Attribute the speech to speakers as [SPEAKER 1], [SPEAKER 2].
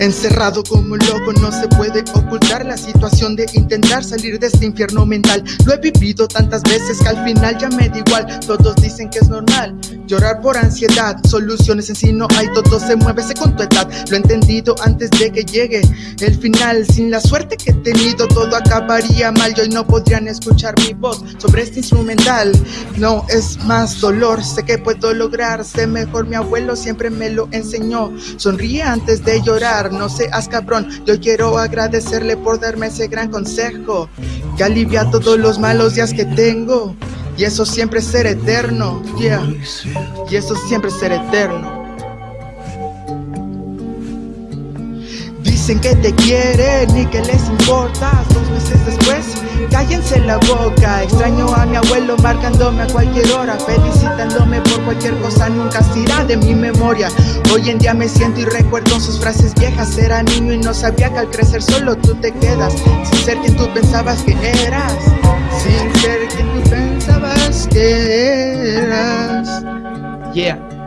[SPEAKER 1] Encerrado como un loco no se puede ocultar la situación de intentar salir de este infierno mental. Lo he vivido tantas veces que al final ya me da igual. Todos dicen que es normal llorar por ansiedad Soluciones en sí no hay, todo se mueve con tu edad. Lo he entendido antes de que llegue el final. Sin la suerte que he tenido todo acabaría mal. Y hoy no podrían escuchar mi voz sobre este instrumental. No es más dolor, sé que puedo lograr. Sé mejor, mi abuelo siempre me lo enseñó. Sonríe antes de llorar no seas cabrón. Yo quiero agradecerle por darme ese gran consejo. Que alivia todos los malos días que tengo Y eso siempre ser eterno, yeah. Y eso siempre ser eterno. Dicen que te quieren y que les importas Dos meses después, cállense la boca. Extraño a mi abuelo marcándome a cualquier hora. Felicitándome por cualquier cosa, nunca se irá de mi memoria. Hoy en día me siento y recuerdo sus frases viejas. Era niño y no sabía que al crecer solo tú te quedas. Sin ser quien tú pensabas que eras Yeah.